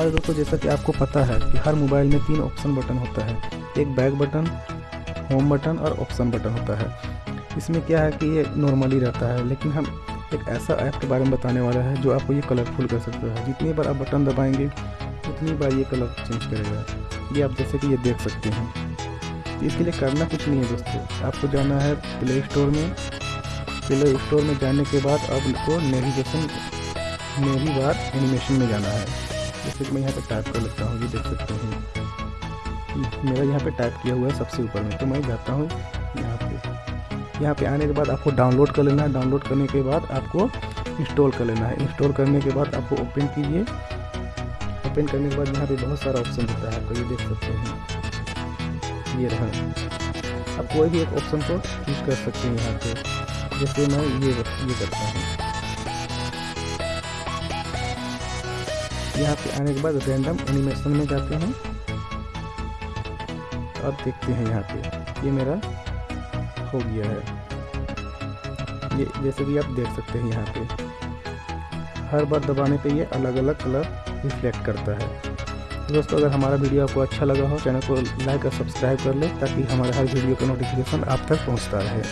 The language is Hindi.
और दोस्तों जैसा कि आपको पता है कि हर मोबाइल में तीन ऑप्शन बटन होता है। एक बैक बटन होम बटन और ऑप्शन बटन होता है। इसमें क्या है कि ये नॉर्मली रहता है, लेकिन हम एक ऐसा ऐप के बारे में बताने वाला है जो आपको ये कलरफुल कर सकता है। जितनी बार आप बटन दबाएँगे, उतनी बार ये कलर चेंज करेगा। ये आप जैसे कि ये देख सकते हैं। इसके लिए करना कुछ नहीं है दोस्तों। आपको जाना है प्ले स्टोर में। प्ले स्टोर में जाने के बाद आपको नेविगेशन मेरी बार एनिमेशन में जाना है। जैसे कि मैं यहाँ पे टाइप कर लेता हूँ, ये देख सकते हैं। मेरा यहाँ पे टाइप किया हुआ है सबसे ऊपर में तो मैं जाता हूँ यहाँ पे। यहाँ पे आने के बाद आपको डाउनलोड कर लेना है। डाउनलोड करने के बाद आपको इंस्टॉल कर लेना है। इंस्टॉल करने के बाद आपको ओपन कीजिए। ओपन करने के बाद यहाँ पे बहुत सारा ऑप्शन होता है, आपको ये देख सकते हैं। ये रहा। आप कोई भी एक ऑप्शन को चूज़ कर सकते हैं यहाँ पे। जैसे मैं ये ये करता हूँ। यहाँ पे आने के बाद रैंडम एनिमेशन में जाते हैं। अब देखते हैं यहाँ पे। ये मेरा हो गया है। ये जैसे कि आप देख सकते हैं यहाँ पे। हर बार दबाने पे ये अलग अलग कलर रिफ्लेक्ट करता है। दोस्तों, अगर हमारा वीडियो आपको अच्छा लगा हो, चैनल को लाइक और सब्सक्राइब कर ले ताकि हमारे हर वीडियो का नोटिफिकेशन आप तक पहुँचता रहे।